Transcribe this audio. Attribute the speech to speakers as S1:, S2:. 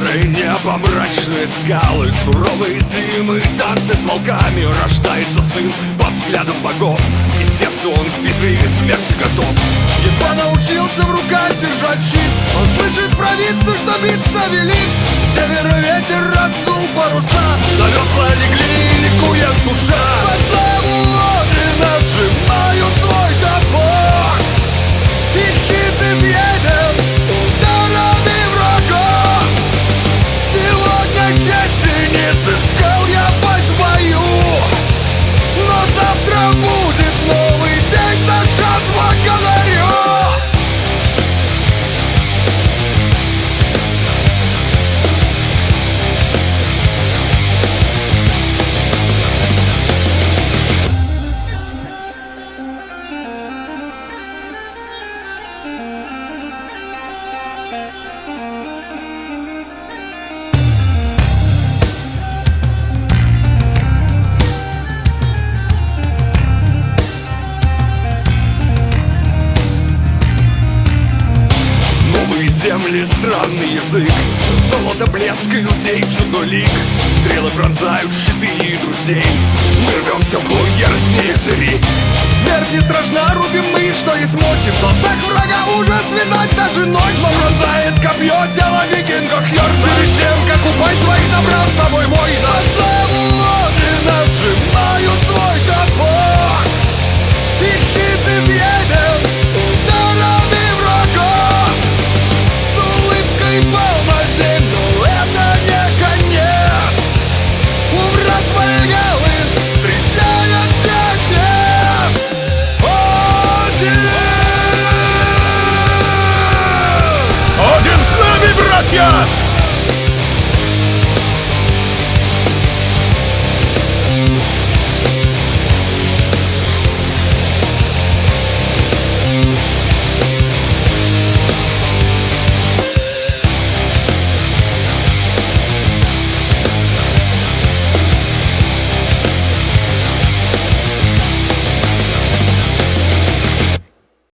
S1: небо, мрачные скалы Суровые зимы, танцы с волками. Рождается сын под взглядом богов. Естественно, он к битве и смерти готов.
S2: Едва научился в руках держать щит Он слышит провидцу, что биться велит. Север ветер раздул паруса.
S1: На Новые земли, странный язык. Золото, блеск и людей чудной лик Стрелы пронзают щиты и друзей. Мы рвемся в бой яростнее зыри.
S2: Смерть не страшна, рубим мы, что есть мочи. В глазах врага ужас видать даже ночью Но пронзает копье тело викинга Хьорд Перед тем, как